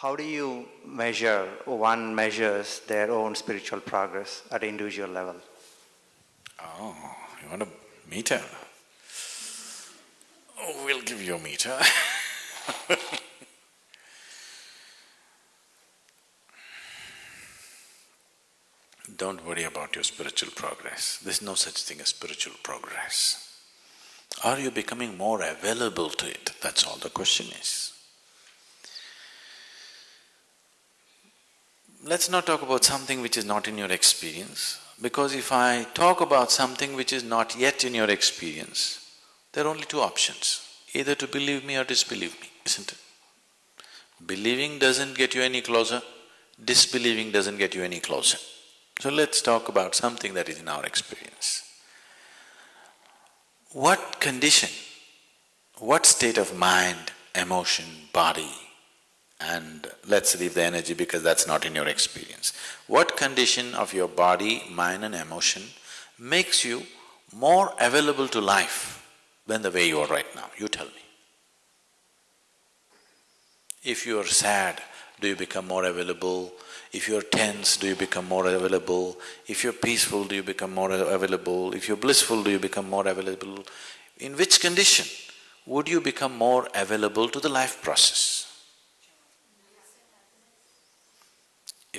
how do you measure, one measures their own spiritual progress at individual level? Oh, you want a meter? Oh, we'll give you a meter Don't worry about your spiritual progress. There's no such thing as spiritual progress. Are you becoming more available to it? That's all the question is. Let's not talk about something which is not in your experience, because if I talk about something which is not yet in your experience, there are only two options, either to believe me or disbelieve me, isn't it? Believing doesn't get you any closer, disbelieving doesn't get you any closer. So let's talk about something that is in our experience. What condition, what state of mind, emotion, body, and let's leave the energy because that's not in your experience. What condition of your body, mind and emotion makes you more available to life than the way you are right now? You tell me. If you are sad, do you become more available? If you're tense, do you become more available? If you're peaceful, do you become more available? If you're blissful, do you become more available? In which condition would you become more available to the life process?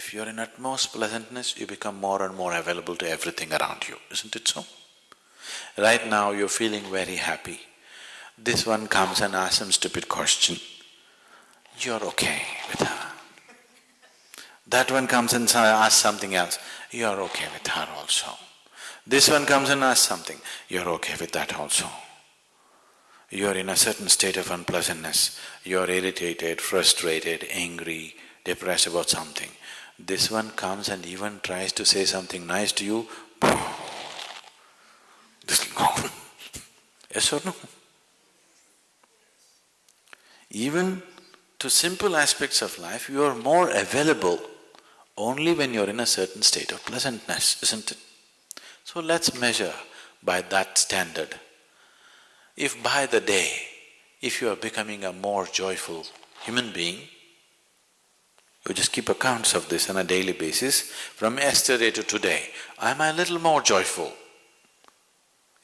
If you're in utmost pleasantness, you become more and more available to everything around you, isn't it so? Right now you're feeling very happy. This one comes and asks some stupid question, you're okay with her. That one comes and asks something else, you're okay with her also. This one comes and asks something, you're okay with that also. You're in a certain state of unpleasantness, you're irritated, frustrated, angry, depressed about something. This one comes and even tries to say something nice to you, this yes or no? Even to simple aspects of life, you are more available only when you're in a certain state of pleasantness, isn't it? So let's measure by that standard. If by the day, if you are becoming a more joyful human being, you just keep accounts of this on a daily basis. From yesterday to today, am I a little more joyful?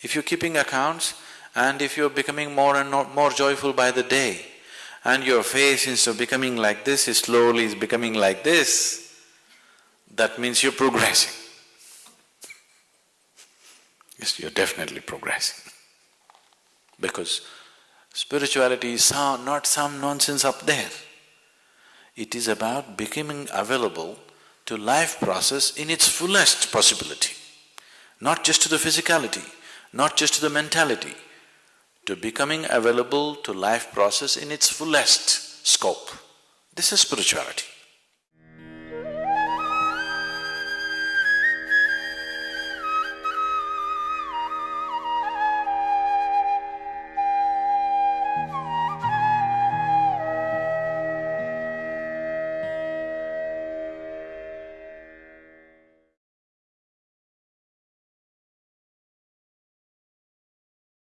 If you're keeping accounts and if you're becoming more and more joyful by the day, and your face instead of becoming like this is slowly is becoming like this, that means you're progressing. Yes, you're definitely progressing. Because spirituality is not some nonsense up there. It is about becoming available to life process in its fullest possibility, not just to the physicality, not just to the mentality, to becoming available to life process in its fullest scope. This is spirituality.